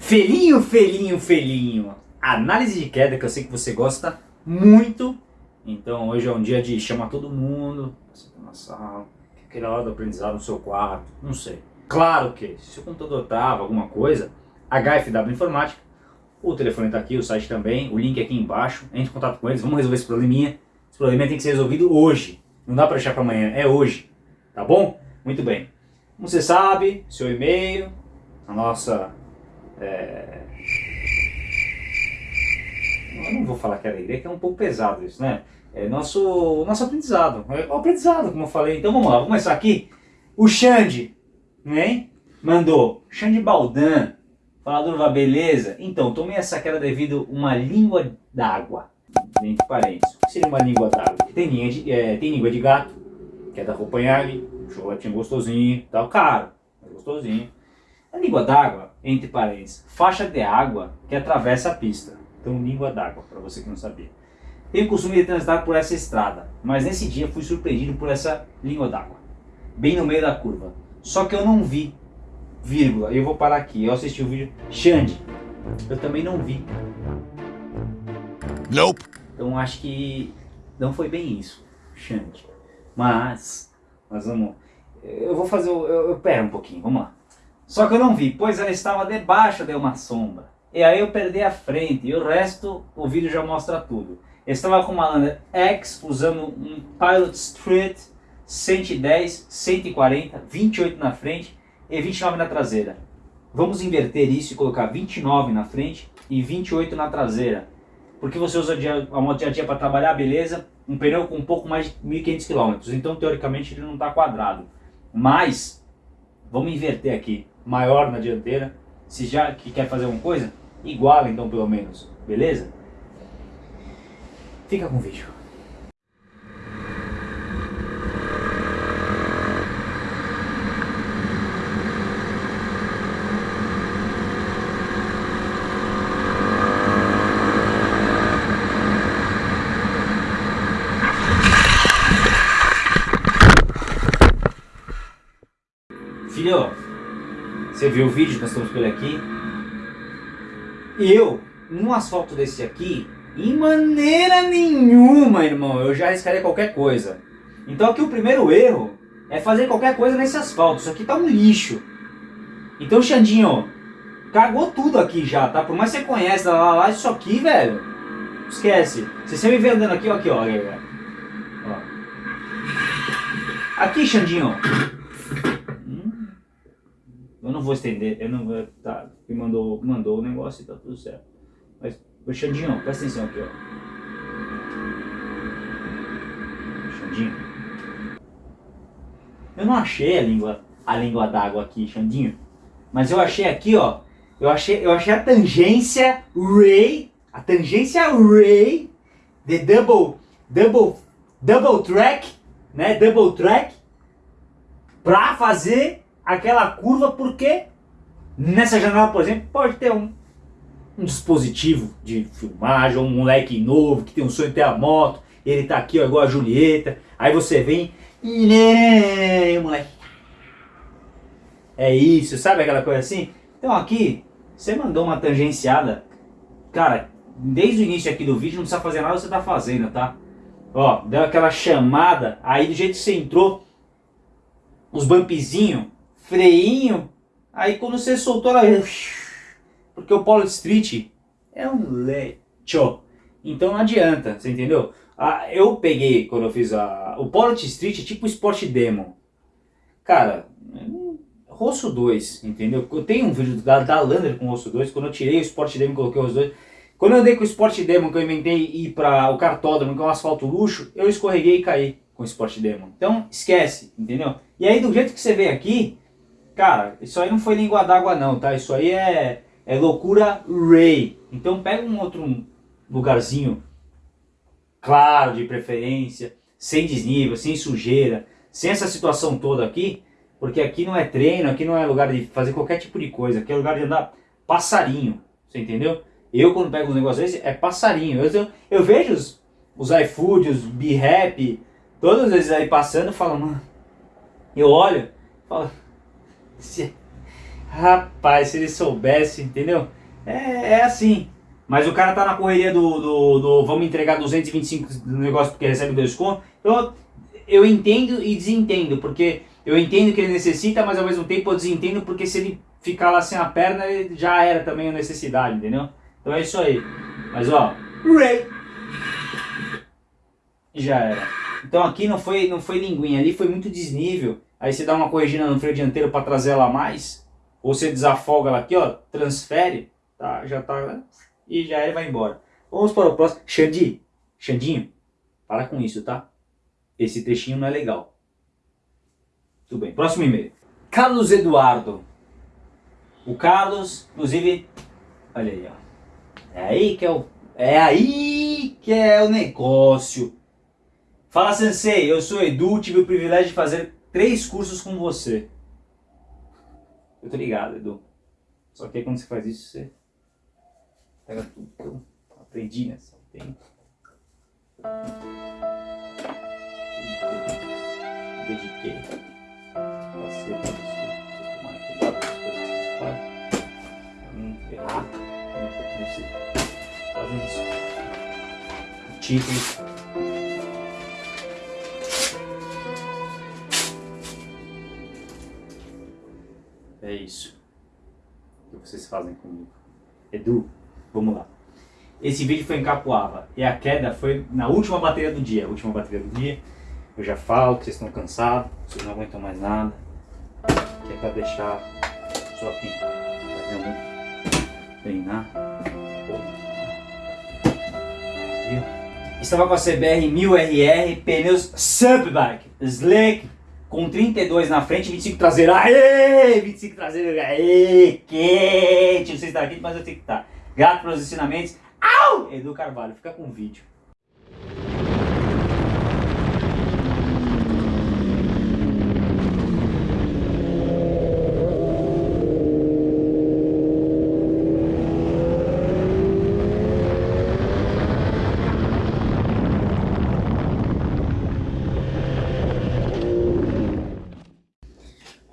Felinho, felinho, felinho. Análise de queda que eu sei que você gosta muito. Então hoje é um dia de chamar todo mundo, você tá na sala, aquela hora do aprendizado no seu quarto, não sei. Claro que se o computador trava alguma coisa, HFW Informática, o telefone está aqui, o site também, o link aqui embaixo, entre em contato com eles, vamos resolver esse probleminha. Esse probleminha tem que ser resolvido hoje, não dá para deixar para amanhã, é hoje, tá bom? Muito bem. Como você sabe, seu e-mail, a nossa é... Eu não vou falar que alegria, que é um pouco pesado isso, né? É nosso, nosso aprendizado. É o aprendizado, como eu falei. Então vamos lá, vamos começar aqui. O Xande, né? Mandou. Xande Baldan. Falador, beleza? Então, tomei essa queda devido a uma língua d'água. Entre parênteses. O que seria uma língua d'água? Tem, é, tem língua de gato, que é da Roupanhag, chocolatinho gostosinho, tal, caro, gostosinho. A língua d'água, entre parênteses, faixa de água que atravessa a pista. Então, língua d'água, para você que não sabia. Tenho o costume de transitar por essa estrada, mas nesse dia fui surpreendido por essa língua d'água, bem no meio da curva. Só que eu não vi, vírgula, eu vou parar aqui, eu assisti o vídeo, Xande, eu também não vi. Nope. Então acho que não foi bem isso, Xande. Mas, mas vamos, eu vou fazer, eu, eu, pera um pouquinho, vamos lá. Só que eu não vi, pois ela estava debaixo de uma sombra. E aí eu perdi a frente, e o resto, o vídeo já mostra tudo. Eu estava com uma Lander X, usando um Pilot Street 110, 140, 28 na frente e 29 na traseira. Vamos inverter isso e colocar 29 na frente e 28 na traseira. Porque você usa a moto dia a dia para trabalhar, beleza? Um pneu com um pouco mais de 1.500 km, então teoricamente ele não está quadrado. Mas, vamos inverter aqui maior na dianteira. Se já que quer fazer alguma coisa, iguala então pelo menos, beleza? Fica com o vídeo. Filho, viu o vídeo que nós estamos por aqui? Eu, num asfalto desse aqui, em maneira nenhuma, irmão, eu já arriscaria qualquer coisa. Então aqui o primeiro erro é fazer qualquer coisa nesse asfalto. Isso aqui tá um lixo. Então, Xandinho, cagou tudo aqui já, tá? Por mais que você conheça lá, lá, isso aqui, velho, esquece. Se você me vê andando aqui, ó, aqui, ó, ó. Aqui, Xandinho, eu não vou estender, eu não vou. Tá, me mandou, mandou o negócio e tá tudo certo. Mas, Xandinho, presta atenção aqui, ó. Xandinho. Eu não achei a língua, a língua d'água aqui, Xandinho. Mas eu achei aqui, ó. Eu achei, eu achei a tangência Ray, a tangência Ray de double, double, double track, né? Double track, pra fazer aquela curva porque nessa janela, por exemplo, pode ter um, um dispositivo de filmagem, um moleque novo que tem um sonho de ter a moto, ele tá aqui ó, igual a Julieta, aí você vem e moleque. É isso, sabe aquela coisa assim? Então aqui, você mandou uma tangenciada, cara, desde o início aqui do vídeo, não precisa fazer nada, você tá fazendo, tá? Ó, deu aquela chamada, aí do jeito que você entrou, os bumpzinhos, freinho, aí quando você soltou ela... Porque o Polo Street é um lecho. Então não adianta, você entendeu? Ah, eu peguei, quando eu fiz a... O Polo Street é tipo Sport Demo. Cara, Rosso 2, entendeu? Eu tenho um vídeo da, da Lander com o Rosso 2, quando eu tirei o Sport Demo e coloquei o Rosso 2. Quando eu andei com o Sport Demo, que eu inventei ir para o cartódromo, que é um asfalto luxo, eu escorreguei e caí com o Sport Demo. Então, esquece, entendeu? E aí, do jeito que você vê aqui, Cara, isso aí não foi língua d'água não, tá? Isso aí é, é loucura Ray. Então pega um outro lugarzinho, claro, de preferência, sem desnível, sem sujeira, sem essa situação toda aqui, porque aqui não é treino, aqui não é lugar de fazer qualquer tipo de coisa, aqui é lugar de andar passarinho, você entendeu? Eu quando pego um negócio desse, é passarinho. Eu, eu, eu vejo os, os iFood, os B-Rap, todos eles aí passando, falo, mano, eu olho, falo, Rapaz, se ele soubesse, entendeu? É, é assim. Mas o cara tá na correria do, do, do vamos entregar 225 do negócio porque recebe dois contos. Então, eu entendo e desentendo, porque eu entendo que ele necessita, mas ao mesmo tempo eu desentendo porque se ele ficar lá sem a perna, já era também a necessidade, entendeu? Então é isso aí. Mas ó, já era. Então aqui não foi, não foi linguinha, ali foi muito desnível. Aí você dá uma corrigida no freio dianteiro para trazer ela mais, ou você desafoga ela aqui, ó, transfere, tá? Já tá e já era e vai embora. Vamos para o próximo. Xandi, Xandinho, para com isso, tá? Esse trechinho não é legal. Tudo bem. Próximo e-mail. Carlos Eduardo. O Carlos, inclusive, olha aí, ó. É aí que é o, é aí que é o negócio. Fala Sensei, eu sou Edu, tive o privilégio de fazer três cursos com você. Eu tô ligado, Edu. Só que aí quando você faz isso, você pega tudo que eu aprendi nessa tempo. Dediquei. Passei pra você. Tomarem cuidado com as coisas que vocês fazem. Pra não você fazer isso. Título. Isso que vocês fazem comigo. Edu, vamos lá. Esse vídeo foi em Capuava e a queda foi na última bateria do dia. Última bateria do dia. Eu já falo que vocês estão cansados, vocês não aguentam mais nada. Que é pra deixar só aqui. Treinar. Estava com a CBR 1000RR, pneus Subbike, Slick, com 32 na frente, 25 traseiro. Aê! 25 traseiro, aê! Quente! Não sei se está aqui, mas eu tenho que estar. Tá. Grato pelos ensinamentos. Au! Edu Carvalho, fica com o vídeo.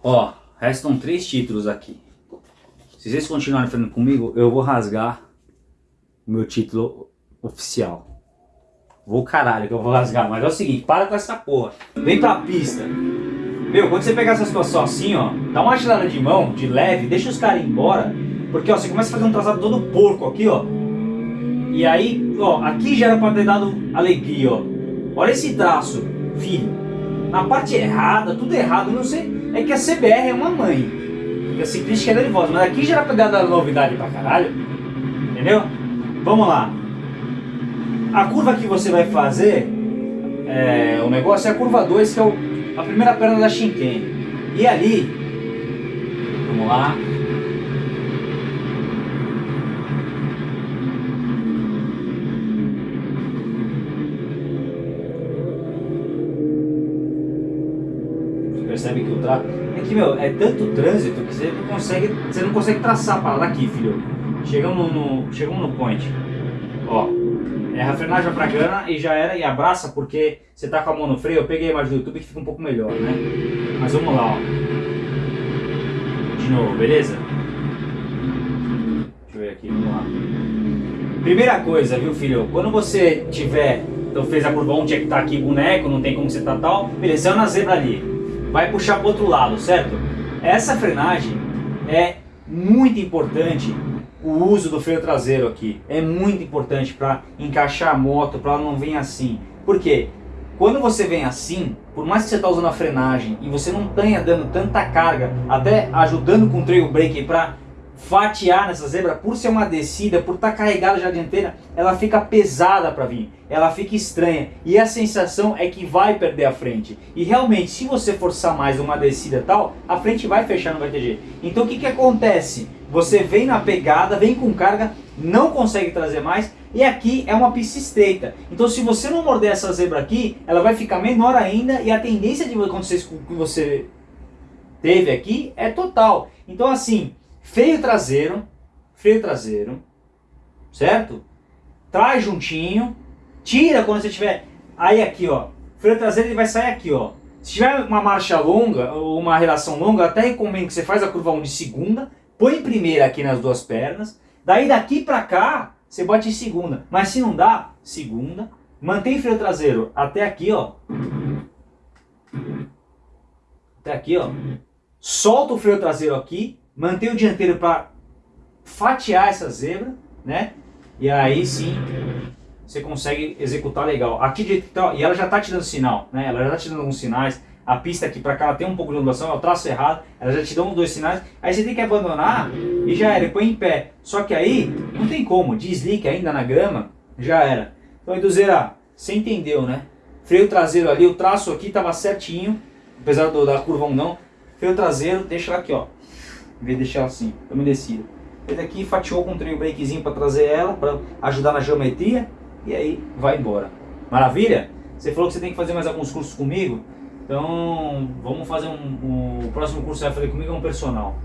Ó, restam três títulos aqui. Se vocês continuarem falando comigo, eu vou rasgar o meu título oficial. Vou caralho que eu vou rasgar, mas é o seguinte, para com essa porra. Vem pra pista. Meu, quando você pegar essa situação assim, ó, dá uma agilada de mão, de leve, deixa os caras embora. Porque, ó, você começa a fazer um traçado todo porco aqui, ó. E aí, ó, aqui já era pra ter dado alegria, ó. Olha esse traço, filho. Na parte errada, tudo errado, não sei é que a CBR é uma mãe. E a ciclística é nervosa. Mas aqui já era pra dar novidade pra caralho. Entendeu? Vamos lá. A curva que você vai fazer, é, o negócio é a curva 2, que é o, a primeira perna da Shinken. E ali, vamos lá, percebe que o É que, meu, é tanto trânsito que você não consegue, você não consegue traçar para daqui, filho. Chegamos no, chegamos no point. Ó, é a frenagem pra cana e já era, e abraça porque você tá com a mão no freio. Eu peguei a imagem do YouTube que fica um pouco melhor, né? Mas vamos lá, ó. De novo, beleza? Deixa eu ver aqui, vamos lá. Primeira coisa, viu, filho? Quando você tiver então fez a curva 1, tinha que tá aqui boneco, não tem como você tá tal. Beleza, na zebra ali vai puxar para o outro lado, certo? Essa frenagem é muito importante o uso do freio traseiro aqui. É muito importante para encaixar a moto, para ela não vir assim. Por quê? Quando você vem assim, por mais que você está usando a frenagem e você não tenha dando tanta carga, até ajudando com o trail brake para fatiar nessa zebra, por ser uma descida, por estar tá carregada já dianteira, ela fica pesada para vir, ela fica estranha e a sensação é que vai perder a frente. E realmente, se você forçar mais uma descida tal, a frente vai fechar, não vai ter jeito. Então o que, que acontece? Você vem na pegada, vem com carga, não consegue trazer mais e aqui é uma pista estreita. Então se você não morder essa zebra aqui, ela vai ficar menor ainda e a tendência de acontecer com que você teve aqui é total. Então assim, freio traseiro, freio traseiro, certo? Traz juntinho, tira quando você tiver, aí aqui ó, freio traseiro ele vai sair aqui ó. Se tiver uma marcha longa, ou uma relação longa, até recomendo que você faz a curva 1 de segunda, põe primeira aqui nas duas pernas, daí daqui pra cá, você bate em segunda. Mas se não dá, segunda, mantém freio traseiro até aqui, ó. Até aqui, ó. Solta o freio traseiro aqui, mantém o dianteiro para fatiar essa zebra, né? E aí sim você consegue executar legal. Aqui de, então, e ela já está te dando sinal, né? Ela já está te dando alguns sinais. A pista aqui para cá ela tem um pouco de ondulação, é o traço errado, ela já te dá um dois sinais. Aí você tem que abandonar e já era, põe em pé. Só que aí não tem como, deslique ainda na grama, já era. Então Eduzeira, você entendeu, né? Freio traseiro ali, o traço aqui estava certinho, apesar do, da curva 1 não. Freio traseiro, deixa aqui, ó. Em vez de deixar assim, umedecida. Ele aqui fatiou com um trail breakzinho para trazer ela, para ajudar na geometria. E aí vai embora. Maravilha? Você falou que você tem que fazer mais alguns cursos comigo. Então vamos fazer um, um o próximo curso que você vai fazer comigo é um personal.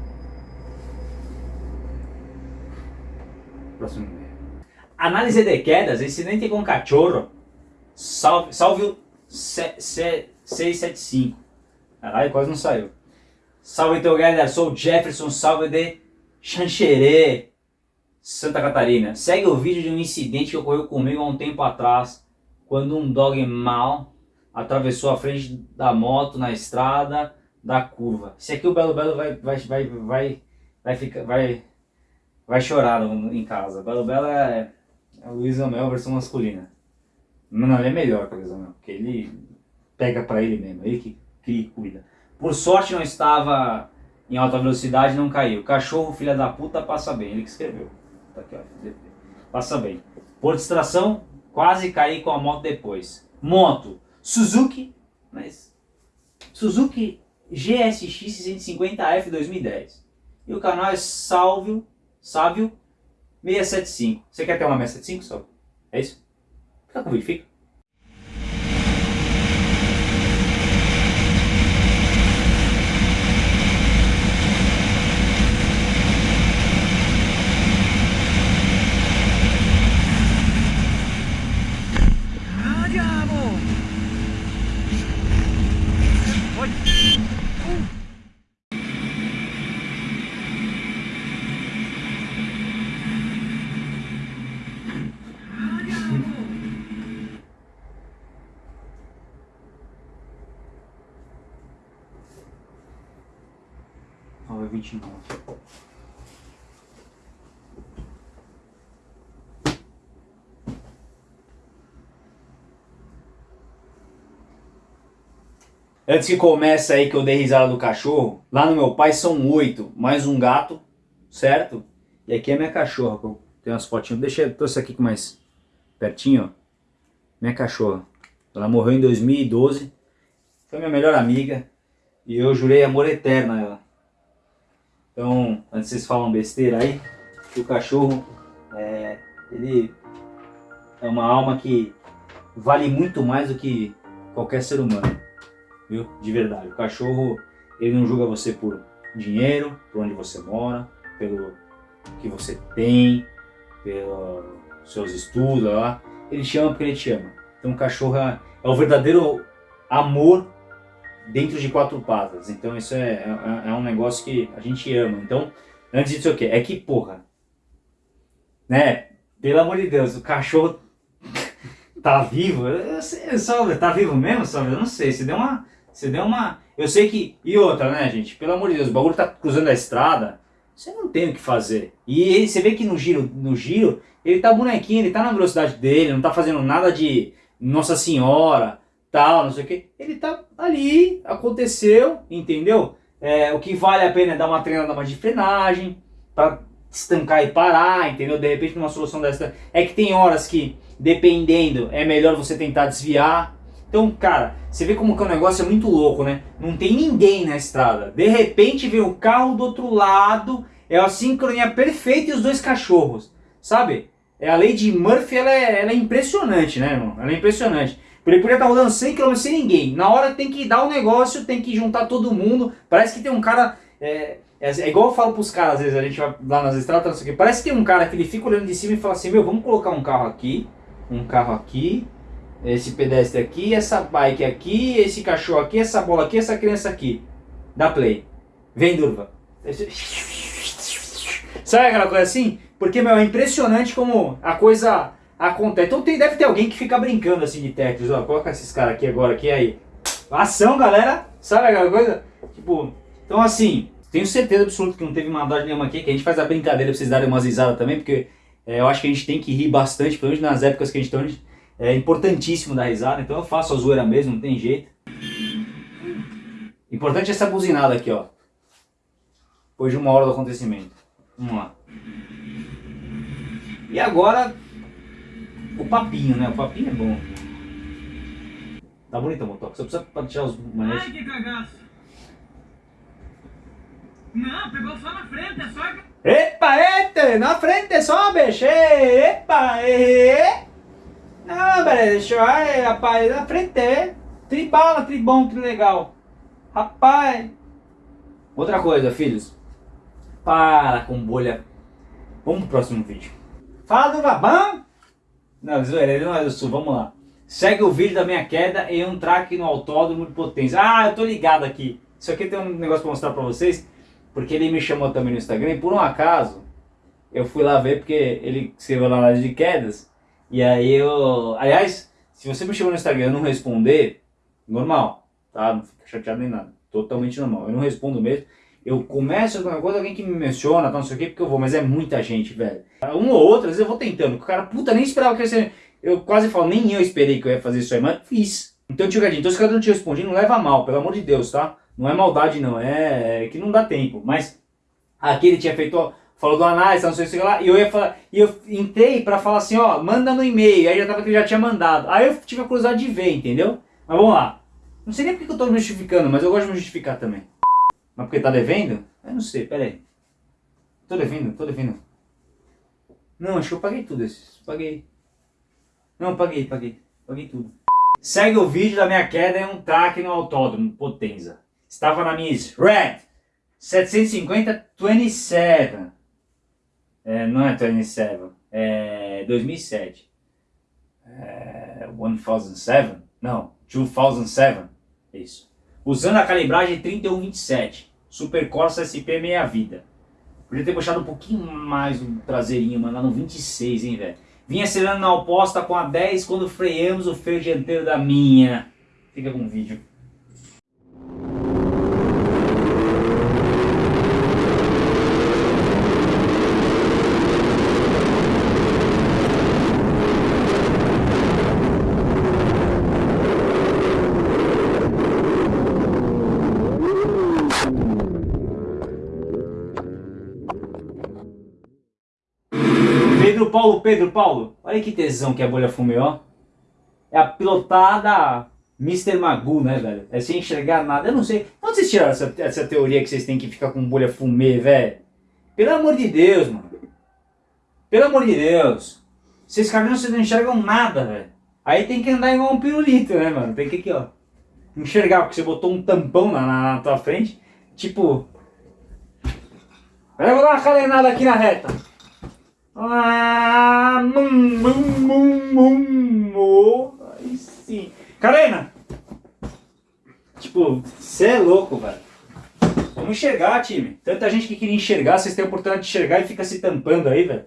Próximo. Análise de quedas, incidente com cachorro. Salve, salve 675. Caralho, quase não saiu. Salve teu galera, sou o Jefferson, salve de Xanxerê, Santa Catarina. Segue o vídeo de um incidente que ocorreu comigo há um tempo atrás, quando um dog mal atravessou a frente da moto na estrada da curva. Esse aqui o Belo Belo vai, vai, vai, vai, vai, ficar, vai, vai chorar em casa. Belo Belo é, é o Luiz Amel versão masculina. Não, ele é melhor que o Luiz Amel, porque ele pega pra ele mesmo, ele que, que cuida. Por sorte não estava em alta velocidade, não caiu. Cachorro, filha da puta, passa bem. Ele que escreveu. Tá aqui. Passa bem. Por distração, quase caí com a moto depois. Moto, Suzuki, mas Suzuki GSX 650F 2010. E o canal é Salvio, Sávio 675. Você quer ter uma 675, Sávio? É isso? Fica com o vídeo, fica. vinte e nove. Antes que comece aí que eu dei risada do cachorro, lá no meu pai são oito, mais um gato, certo? E aqui é minha cachorra, tem umas fotinhas, deixa eu trouxe aqui mais pertinho, ó. Minha cachorra. Ela morreu em 2012, foi minha melhor amiga, e eu jurei amor eterno a ela. Então, antes vocês falam besteira aí, que o cachorro, é, ele é uma alma que vale muito mais do que qualquer ser humano, viu? De verdade. O cachorro, ele não julga você por dinheiro, por onde você mora, pelo que você tem, pelos seus estudos, lá. ele te ama porque ele te ama. Então o cachorro é, é o verdadeiro amor dentro de quatro patas. Então isso é, é, é, um negócio que a gente ama. Então, antes disso o quê? É que, porra, né? Pelo amor de Deus, o cachorro tá vivo? Eu tá vivo mesmo, sabe? Eu não sei, você deu uma... Você deu uma... Eu sei que... E outra, né, gente? Pelo amor de Deus, o bagulho tá cruzando a estrada, você não tem o que fazer. E ele, você vê que no giro, no giro, ele tá bonequinho, ele tá na velocidade dele, não tá fazendo nada de Nossa Senhora, tal, não sei o que. Ele tá ali, aconteceu, entendeu? É, o que vale a pena é dar uma treinada mais de frenagem, para estancar e parar, entendeu? De repente uma solução dessa é que tem horas que, dependendo, é melhor você tentar desviar. Então, cara, você vê como que o negócio é muito louco, né? Não tem ninguém na estrada. De repente vem o carro do outro lado, é a sincronia perfeita e os dois cachorros, sabe? É a lei de Murphy, ela é, ela é impressionante, né, irmão? Ela é impressionante. Ele podia estar rodando 100 km sem ninguém. Na hora tem que dar o um negócio, tem que juntar todo mundo. Parece que tem um cara... É, é, é igual eu falo pros caras, às vezes a gente vai lá nas estradas, não sei o que. Parece que tem um cara que ele fica olhando de cima e fala assim, meu, vamos colocar um carro aqui, um carro aqui, esse pedestre aqui, essa bike aqui, esse cachorro aqui, essa bola aqui, essa criança aqui. Dá play. Vem, Durva. Sabe aquela coisa assim? Porque, meu, é impressionante como a coisa acontece. Então tem, deve ter alguém que fica brincando assim de Tetris. Ó, coloca esses caras aqui agora, aqui aí. Ação, galera. Sabe aquela coisa? Tipo, então assim, tenho certeza absoluta que não teve maldade nenhuma aqui, que a gente faz a brincadeira pra vocês darem umas risadas também, porque é, eu acho que a gente tem que rir bastante, pelo menos nas épocas que a gente está é importantíssimo dar risada, então eu faço a zoeira mesmo, não tem jeito. Importante é essa buzinada aqui, ó. Depois de uma hora do acontecimento. Vamos lá. E agora, o papinho, né? O papinho é bom. Tá bonito o motoque, só precisa tirar os manetes. Ai, que cagaço! Não, pegou só na frente, é só... Epa, este, na frente só, bicho, epa, e... Não, deixa eu, rapaz, na frente, tribala, tribom, que legal. Rapaz. Outra coisa, filhos. Para com bolha. Vamos pro próximo vídeo. Fala do Babão. Não, zoeira, ele não é do sul, vamos lá. Segue o vídeo da minha queda em um track no autódromo de potência. Ah, eu tô ligado aqui. Isso aqui tem um negócio pra mostrar pra vocês. Porque ele me chamou também no Instagram e por um acaso eu fui lá ver porque ele escreveu lá na de quedas. E aí eu. Aliás, se você me chamou no Instagram e eu não responder, normal, tá? Não fica chateado nem nada. Totalmente normal. Eu não respondo mesmo. Eu começo alguma coisa, alguém que me menciona, tá, não sei o que, porque eu vou, mas é muita gente, velho. Um ou outro, às vezes eu vou tentando. O cara, puta, nem esperava que você. Eu quase falo, nem eu esperei que eu ia fazer isso aí, mas fiz. Então, tio Gadinho, então se o cara não te respondi, não leva mal, pelo amor de Deus, tá? Não é maldade não, é, é que não dá tempo. Mas aqui ele tinha feito, falou do análise, não sei se lá, e eu ia falar, e eu entrei para falar assim, ó, manda no e-mail, aí já tava que ele já tinha mandado. Aí eu tive a curiosidade de ver, entendeu? Mas vamos lá. Não sei nem porque eu tô me justificando, mas eu gosto de me justificar também. Mas porque tá devendo? Eu não sei, pera aí. Tô devendo, tô devendo. Não, acho que eu paguei tudo esses. Paguei. Não, paguei, paguei. Paguei tudo. Segue o vídeo da minha queda em um track no autódromo, Potenza. Estava na minha Red 750 27. É, não é 27, é 2007. É, 1007? Não, 2007. Isso. Usando a calibragem 3127. Super Corsa SP meia vida. Podia ter puxado um pouquinho mais o traseirinho, mas lá no 26, hein, velho. Vinha acelerando na oposta com a 10 quando freamos o freio dianteiro da minha. Fica com o vídeo. Paulo, Pedro Paulo, olha que tesão que a bolha fumê, ó. É a pilotada Mr. Magoo, né, velho? É sem enxergar nada. Eu não sei. Onde vocês tiraram essa, essa teoria que vocês têm que ficar com bolha fumê, velho? Pelo amor de Deus, mano. Pelo amor de Deus. Vocês caminham, vocês não enxergam nada, velho. Aí tem que andar igual um pirulito, né, mano? Tem que aqui, ó. Enxergar, porque você botou um tampão na, na, na tua frente. Tipo. Eu vou dar uma calenada aqui na reta. Ah, mum, mum, mum, mum, oh, aí sim. Karena! Tipo, você é louco, velho. Vamos enxergar, time. Tanta gente que queria enxergar, vocês têm a oportunidade de enxergar e fica se tampando aí, velho.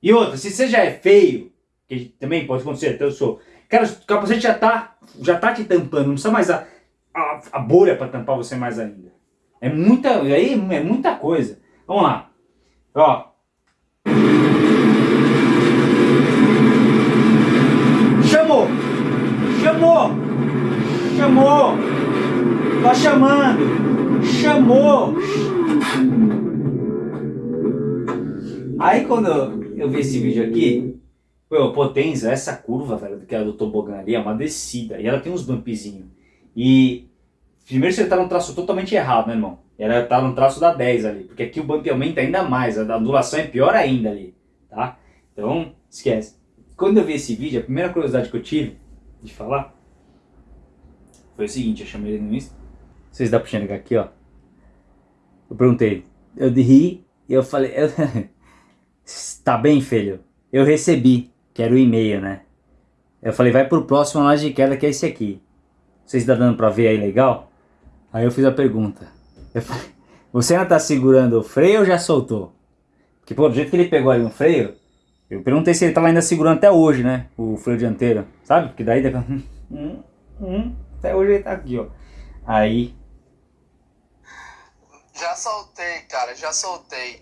E outra, se você já é feio, que também pode acontecer, até eu sou. Cara, o capacete já tá, já tá te tampando, não precisa mais a, a, a bolha pra tampar você mais ainda. É muita, aí é muita coisa. Vamos lá. Ó, Chamou! Chamou! Chamou! Tá chamando! Chamou! Aí quando eu vi esse vídeo aqui, pô, potência, essa curva, velho, que era do tobogã ali, é uma descida. E ela tem uns bumpzinhos. E primeiro você tá num traço totalmente errado, né, irmão? Era tá no traço da 10 ali, porque aqui o bump aumenta ainda mais, a ondulação é pior ainda ali, tá? Então, esquece. Quando eu vi esse vídeo, a primeira curiosidade que eu tive de falar foi o seguinte, eu chamei ele no Insta. Vocês dá pra enxergar aqui, ó. Eu perguntei, eu ri e eu falei, tá bem, filho? Eu recebi, que era o e-mail, né? Eu falei, vai pro próximo análise de queda que é esse aqui. Vocês estão dando pra ver aí legal? Aí eu fiz a pergunta. Eu falei, você ainda tá segurando o freio ou já soltou? Porque pô, do jeito que ele pegou aí no freio, eu perguntei se ele tava ainda segurando até hoje, né? O freio dianteiro, sabe? Porque daí... Hum, hum, até hoje ele tá aqui, ó. Aí... Já soltei, cara, já soltei.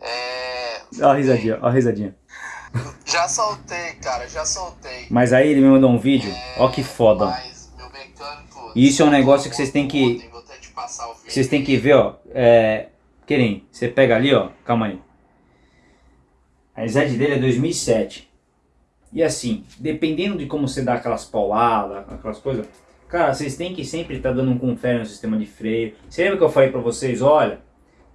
é... Ó a risadinha, ó a risadinha. Já soltei, cara, já soltei. Mas aí ele me mandou um vídeo, É, ó que foda. Mas meu mecânico... Isso é um negócio que vocês têm que-. Vocês têm que ver, ó. É... Querem, você pega ali, ó. Calma aí. A idade dele é 2007. E assim, dependendo de como você dá aquelas pauladas, aquelas coisas, cara, vocês têm que sempre estar dando um confere no sistema de freio. Você lembra que eu falei pra vocês, olha,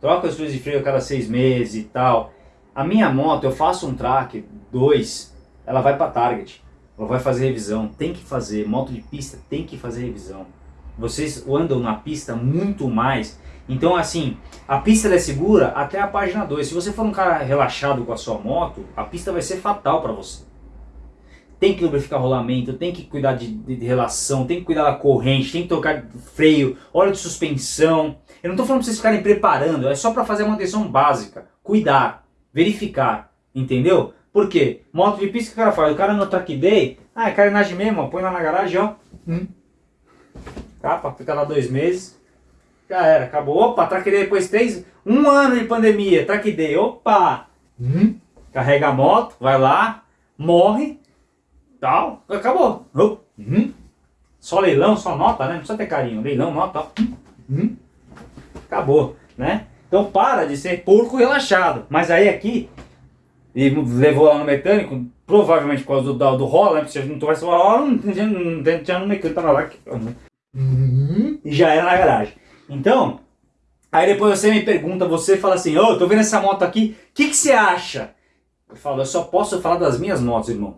troca os freios de freio a cada seis meses e tal. A minha moto, eu faço um track, dois, ela vai pra target. Ela vai fazer revisão, tem que fazer. Moto de pista tem que fazer revisão. Vocês andam na pista muito mais. Então assim, a pista é segura até a página 2. Se você for um cara relaxado com a sua moto, a pista vai ser fatal para você. Tem que lubrificar rolamento, tem que cuidar de, de- de relação, tem que cuidar da corrente, tem que trocar freio, óleo de suspensão. Eu não estou falando para vocês ficarem preparando, é só para fazer a manutenção básica. Cuidar, verificar, entendeu? Por quê? Moto de pista que o cara faz, o cara no track day, ah, é carenagem mesmo, ó, põe lá na garagem, ó. Hum. Capa, fica lá dois meses, já era, acabou. Opa, track day depois três, um ano de pandemia, track day, opa! Hum. Carrega a moto, vai lá, morre, tal, acabou. Hum. Só leilão, só nota, né? Não precisa ter carinho, leilão, nota, ó. Hum. Acabou, né? Então para de ser porco relaxado. Mas aí aqui, e levou lá no mecânico, provavelmente por causa do, do, do rola, né? Porque se não tivesse rola, não tinha, não tinha no mecânico, tava lá. que- E já era na garagem. Então, aí depois você me pergunta, você fala assim, ô, tô vendo essa moto aqui, o que, que você acha? Eu falo, eu só posso falar das minhas motos, irmão.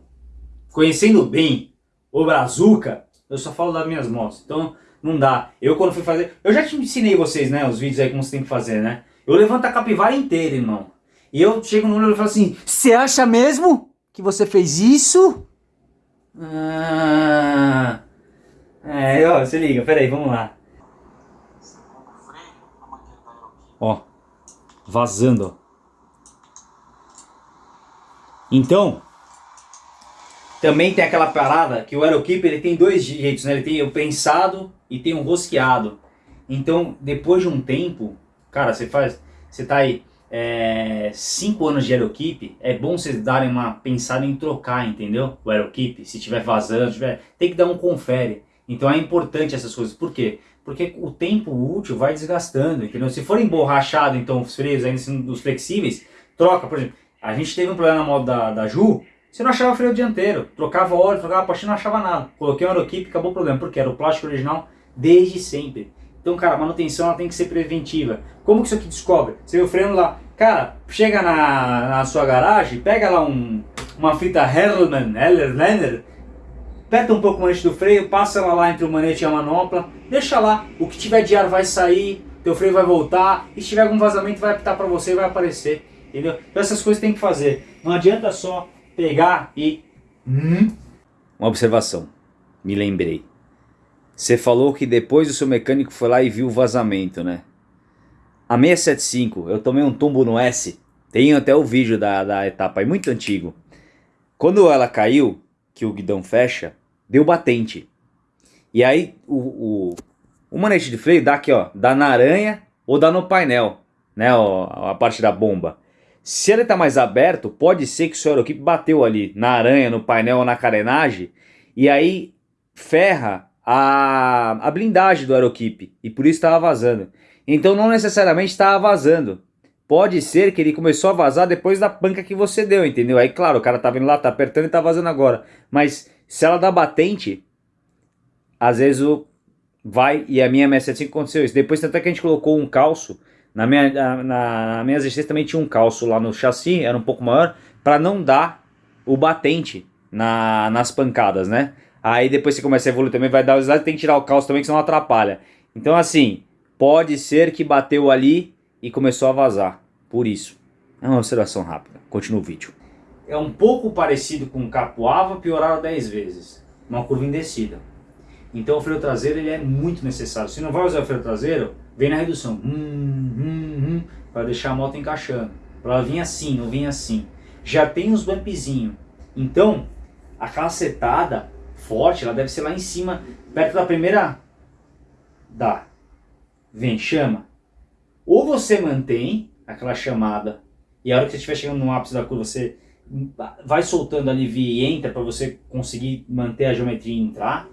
Conhecendo bem o Brazuca, eu só falo das minhas motos. Então, não dá. Eu quando fui fazer... Eu já te ensinei vocês, né, os vídeos aí como você tem que fazer, né? Eu levanto a capivara inteira, irmão. E eu chego no olho e falo assim, você acha mesmo que você fez isso? Ah... É, ó, se liga, peraí, vamos lá. Ó, vazando. Então, também tem aquela parada que o Aerokeep ele tem dois jeitos, né? Ele tem o pensado e tem o rosqueado. Então, depois de um tempo, cara, você faz, você tá aí é, cinco anos de Aerokeep, é bom vocês darem uma pensada em trocar, entendeu? O Aerokeep, se tiver vazando, tiver, tem que dar um confere. Então é importante essas coisas. Por quê? Porque o tempo útil vai desgastando, entendeu? Se for emborrachado, então os freios ainda sendo dos flexíveis, troca, por exemplo, a gente teve um problema na moto da, da Ju, você não achava freio dianteiro, trocava óleo, trocava pastilha, não achava nada. Coloquei um Aerokeep, acabou o problema, porque era o plástico original desde sempre. Então, cara, a manutenção ela tem que ser preventiva. Como que isso aqui descobre? Você vê o freio lá, cara, chega na, na sua garagem, pega lá um, uma fita Hellman, Hellerlander, aperta um pouco o manete do freio, passa ela lá entre o manete e a manopla, deixa lá, o que tiver de ar vai sair, teu freio vai voltar, e se tiver algum vazamento vai apitar para você e vai aparecer, entendeu? Então essas coisas tem que fazer, não adianta só pegar e... Hum? Uma observação, me lembrei. Você falou que depois o seu mecânico foi lá e viu o vazamento, né? A 675, eu tomei um tombo no S, tenho até o vídeo da, da etapa aí, muito antigo. Quando ela caiu, que o guidão fecha, deu batente. E aí o, o, o manete de freio dá aqui, ó, dá na aranha ou dá no painel, né, ó, a parte da bomba. Se ele tá mais aberto, pode ser que o seu aerokeep bateu ali na aranha, no painel ou na carenagem, e aí ferra a, a blindagem do aerokeep, e por isso estava vazando. Então não necessariamente estava vazando. Pode ser que ele começou a vazar depois da panca que você deu, entendeu? Aí claro, o cara tá vindo lá, tá apertando e tá vazando agora. Mas se ela dá batente, às vezes o vai, e a minha 675 aconteceu isso. Depois até que a gente colocou um calço, na minha, na, na minha Z6 também tinha um calço lá no chassi, era um pouco maior, para não dar o batente na, nas pancadas, né? Aí depois você começa a evoluir também, vai dar lados, tem que tirar o calço também, que senão atrapalha. Então assim, pode ser que bateu ali e começou a vazar, por isso. É uma observação rápida, continua o vídeo. É um pouco parecido com o capoava, piorado 10 vezes. Uma curva em descida. Então o freio traseiro ele é muito necessário. Se não vai usar o freio traseiro, vem na redução. Hum, hum, hum, para deixar a moto encaixando. Para ela vir assim, não vir assim. Já tem os bumpzinhos. Então, a cacetada forte, ela deve ser lá em cima, perto da primeira... Dá. Vem, chama. Ou você mantém aquela chamada, e a hora que você estiver chegando no ápice da curva, você vai soltando alivia e entra para você conseguir manter a geometria e entrar.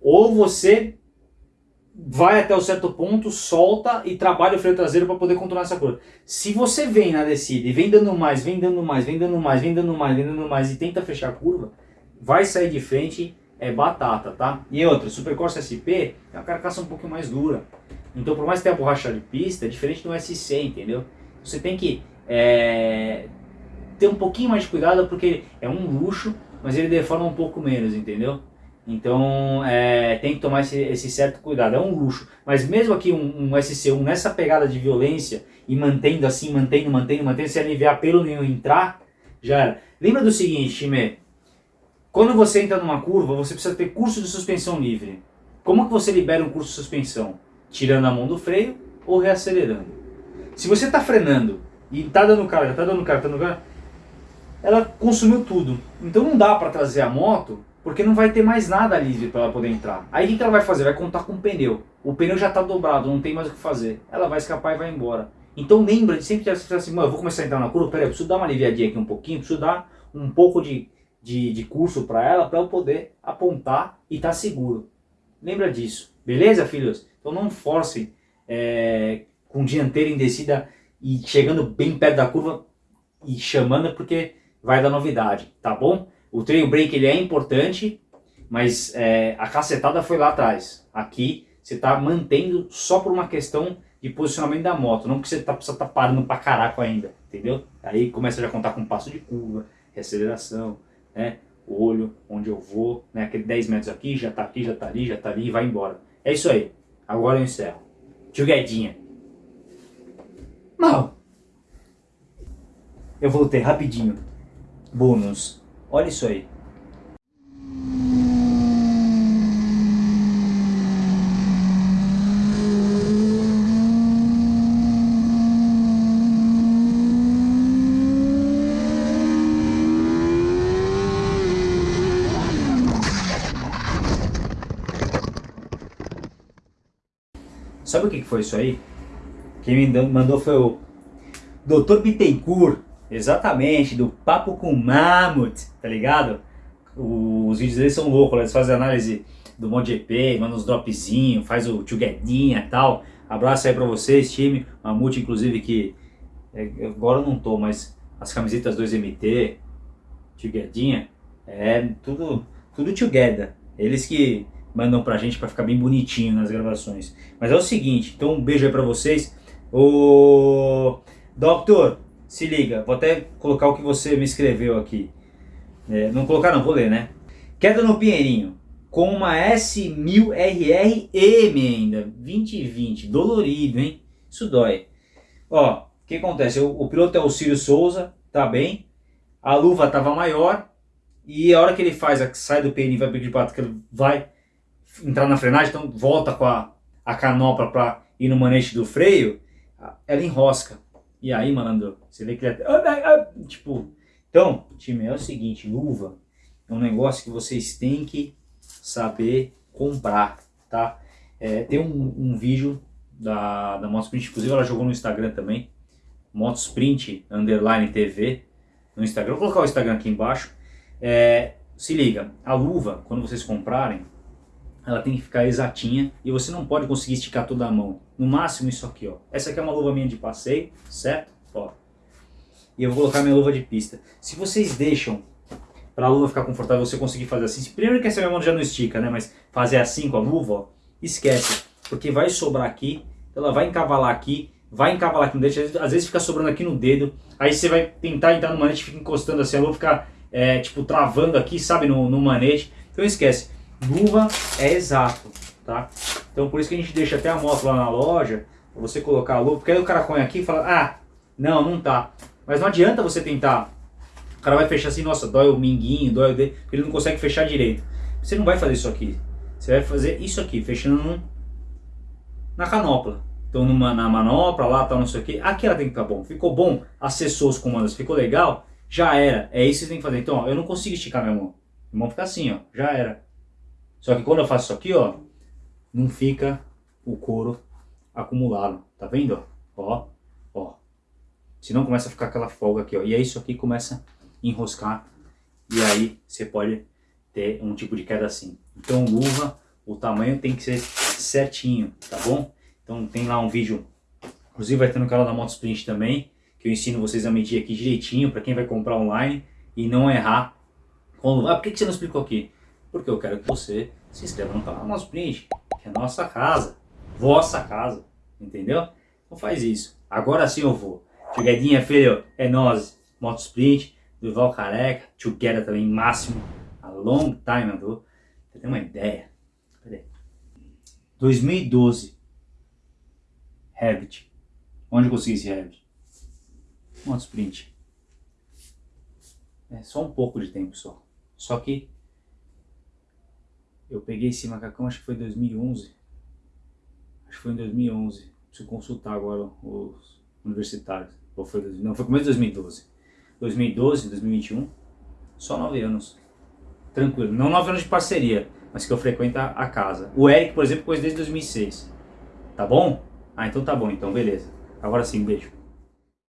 Ou você vai até o um certo ponto, solta e trabalha o freio traseiro para poder controlar essa curva. Se você vem na descida e vem dando mais, vem dando mais, vem dando mais, vem dando mais, vem dando mais e tenta fechar a curva, vai sair de frente, é batata, tá? E outra, Super Corsa SP é uma carcaça um pouco mais dura. Então por mais que tenha borracha de pista, é diferente do SC, entendeu? Você tem que é, ter um pouquinho mais de cuidado porque é um luxo, mas ele deforma um pouco menos, entendeu? Então é, tem que tomar esse, esse, certo cuidado, é um luxo. Mas mesmo aqui um, um, SC1 nessa pegada de violência e mantendo assim, mantendo, mantendo, mantendo, se aliviar pelo nenhum entrar, já era. Lembra do seguinte, time, quando você entra numa curva, você precisa ter curso de suspensão livre. Como que você libera um curso de suspensão? Tirando a mão do freio ou reacelerando. Se você está frenando e está dando cara, já está dando cara, está dando cara, ela consumiu tudo. Então não dá para trazer a moto porque não vai ter mais nada livre para ela poder entrar. Aí o que ela vai fazer? Vai contar com o pneu. O pneu já está dobrado, não tem mais o que fazer. Ela vai escapar e vai embora. Então lembra de sempre dizer assim, eu vou começar a entrar na curva, peraí, eu preciso dar uma aliviadinha aqui um pouquinho, preciso dar um pouco de, de, de curso para ela, para eu poder apontar e estar tá seguro. Lembra disso, beleza filhos? Então não forcem é, com dianteira em descida e chegando bem perto da curva e chamando porque vai dar novidade, tá bom? O trail break ele é importante, mas é, a cacetada foi lá atrás. Aqui você está mantendo só por uma questão de posicionamento da moto, não porque você tá, precisa estar tá parando pra caraco ainda, entendeu? Aí começa já a contar com passo de curva, reaceleração, né? olho, onde eu vou, né? aquele 10 metros aqui, já tá aqui, já tá ali, já tá ali e vai embora. É isso aí. Agora eu encerro. Tio Guedinha. Não. Eu voltei rapidinho. Bônus. Olha isso aí. Sabe o que foi isso aí? Quem me mandou foi o Dr. Bittencourt. Exatamente, do Papo com Mammoth, tá ligado? Os vídeos deles são loucos, eles fazem análise do MotoGP, mandam uns dropzinhos, faz o tchuguedinha e tal. Abraço aí pra vocês, time. Mamute, inclusive, que é, agora eu não tô, mas as camisetas 2MT, tchuguedinha, é tudo, tudo together. Eles que mandam pra gente pra ficar bem bonitinho nas gravações. Mas é o seguinte, então um beijo aí pra vocês. O Doctor, se liga, vou até colocar o que você me escreveu aqui. É, não colocar não, vou ler, né? Queda no Pinheirinho, com uma S1000RRM ainda, 2020, dolorido, hein? Isso dói. Ó, o que acontece? O, o piloto é o Círio Souza, tá bem? A luva tava maior, e a hora que ele faz, sai do PN e vai pedir para que ele vai entrar na frenagem, então volta com a, a canopla para ir no manete do freio, ela enrosca. E aí, malandro, você vê que é... Tipo, então, time, é o seguinte, luva é um negócio que vocês têm que saber comprar, tá? É, tem um, um, vídeo da, da Motosprint, inclusive ela jogou no Instagram também, Motosprint Underline TV, no Instagram, vou colocar o Instagram aqui embaixo. É, se liga, a luva, quando vocês comprarem, ela tem que ficar exatinha e você não pode conseguir esticar toda a mão. No máximo isso aqui, ó. Essa aqui é uma luva minha de passeio, certo? Ó. E eu vou colocar minha luva de pista. Se vocês deixam para a luva ficar confortável, você conseguir fazer assim. Primeiro que essa minha mão já não estica, né? Mas fazer assim com a luva, ó, esquece. Porque vai sobrar aqui, ela vai encavalar aqui, vai encavalar aqui no dedo, às vezes fica sobrando aqui no dedo. Aí você vai tentar entrar no manete, fica encostando assim, a luva fica, é, tipo, travando aqui, sabe, no, no manete. Então esquece luva é exato, tá? Então por isso que a gente deixa até a moto lá na loja, pra você colocar a luva, porque aí o cara põe aqui e fala, ah, não, não tá. Mas não adianta você tentar cara vai fechar assim, nossa, dói o minguinho, dói o dedo, ele não consegue fechar direito. Você não vai fazer isso aqui. Você vai fazer isso aqui, fechando na canopla. Então numa, na manopla lá, tal, não sei o que. Aqui ela tem que ficar bom. Ficou bom, acessou os comandos, ficou legal, já era. É isso que você tem que fazer. Então, ó, eu não consigo esticar minha mão. Minha mão fica assim, ó, já era. Só que quando eu faço isso aqui, ó, não fica o couro acumulado. Tá vendo? Ó, ó. Senão começa a ficar aquela folga aqui, ó. E aí isso aqui começa a enroscar. E aí você pode ter um tipo de queda assim. Então luva, o tamanho tem que ser certinho, tá bom? Então tem lá um vídeo, inclusive vai ter no canal da Motosprint também, que eu ensino vocês a medir aqui direitinho para quem vai comprar online e não errar com luva. Ah, por que, que você não explicou aqui? Porque eu quero que você se inscreva no canal da Motosprint, que é nossa casa, vossa casa, entendeu? Então faz isso. Agora sim eu vou. Chegadinha, filho, é nós, Motosprint, Duval Careca, Together também, máximo, a long time, ago. Você tem uma ideia? Peraí. 2012. Revit. Onde eu consegui esse Revit? Motosprint. É só um pouco de tempo só. Só que eu peguei esse macacão, acho que foi em 2011. Acho que foi em 2011. Preciso consultar agora os universitários. Ou foi, não, foi começo de 2012. 2012, 2021, só 9 anos. Tranquilo. Não 9 anos de parceria, mas que eu frequento a casa. O Eric, por exemplo, conheço desde 2006. Tá bom? Ah, então tá bom, então beleza. Agora sim, beijo.